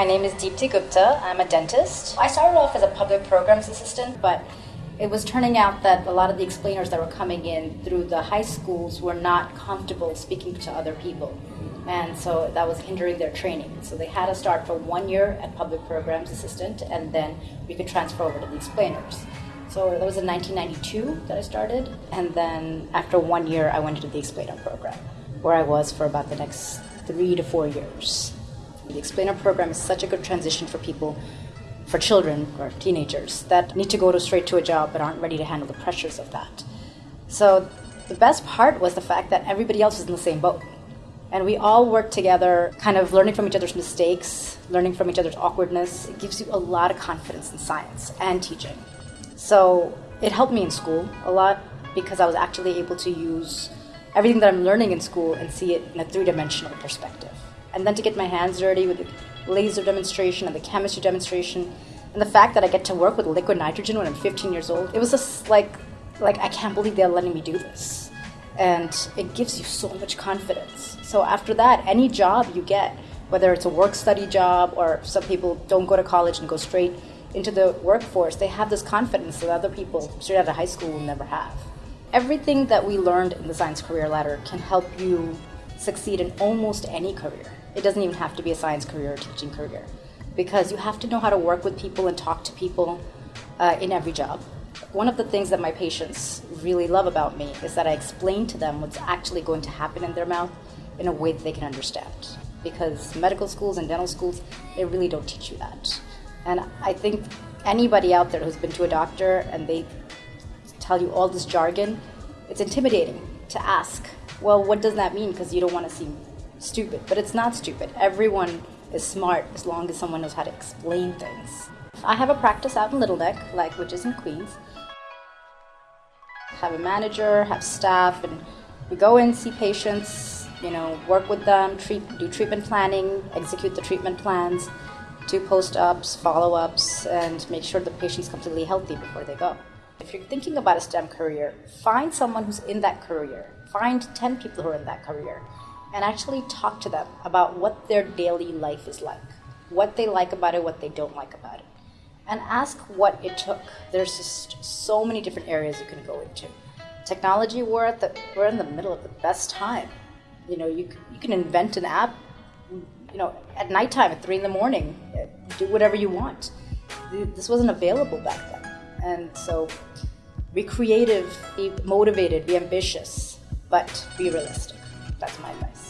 My name is Deepti Gupta. I'm a dentist. I started off as a public programs assistant, but it was turning out that a lot of the explainers that were coming in through the high schools were not comfortable speaking to other people. And so that was hindering their training. So they had to start for one year at public programs assistant, and then we could transfer over to the explainers. So that was in 1992 that I started, and then after one year, I went into the explainer program, where I was for about the next three to four years. The explainer program is such a good transition for people, for children or teenagers that need to go to straight to a job but aren't ready to handle the pressures of that. So the best part was the fact that everybody else was in the same boat. And we all work together, kind of learning from each other's mistakes, learning from each other's awkwardness. It gives you a lot of confidence in science and teaching. So it helped me in school a lot because I was actually able to use everything that I'm learning in school and see it in a three dimensional perspective and then to get my hands dirty with the laser demonstration and the chemistry demonstration and the fact that I get to work with liquid nitrogen when I'm 15 years old, it was just like, like I can't believe they're letting me do this. And it gives you so much confidence. So after that, any job you get, whether it's a work study job or some people don't go to college and go straight into the workforce, they have this confidence that other people straight out of high school will never have. Everything that we learned in the science career ladder can help you succeed in almost any career. It doesn't even have to be a science career or teaching career because you have to know how to work with people and talk to people uh, in every job. One of the things that my patients really love about me is that I explain to them what's actually going to happen in their mouth in a way that they can understand. Because medical schools and dental schools, they really don't teach you that. And I think anybody out there who's been to a doctor and they tell you all this jargon, it's intimidating to ask, well, what does that mean? Because you don't want to seem stupid, but it's not stupid. Everyone is smart as long as someone knows how to explain things. I have a practice out in Little Neck, like which is in Queens. Have a manager, have staff, and we go in, see patients, you know, work with them, treat, do treatment planning, execute the treatment plans, do post-ops, follow-ups, and make sure the patient's completely healthy before they go. If you're thinking about a STEM career, find someone who's in that career. Find 10 people who are in that career and actually talk to them about what their daily life is like, what they like about it, what they don't like about it, and ask what it took. There's just so many different areas you can go into. Technology, we're at the we're in the middle of the best time. You know, you you can invent an app. You know, at nighttime at three in the morning, uh, do whatever you want. This wasn't available back then, and so be creative, be motivated, be ambitious, but be realistic. That's my advice.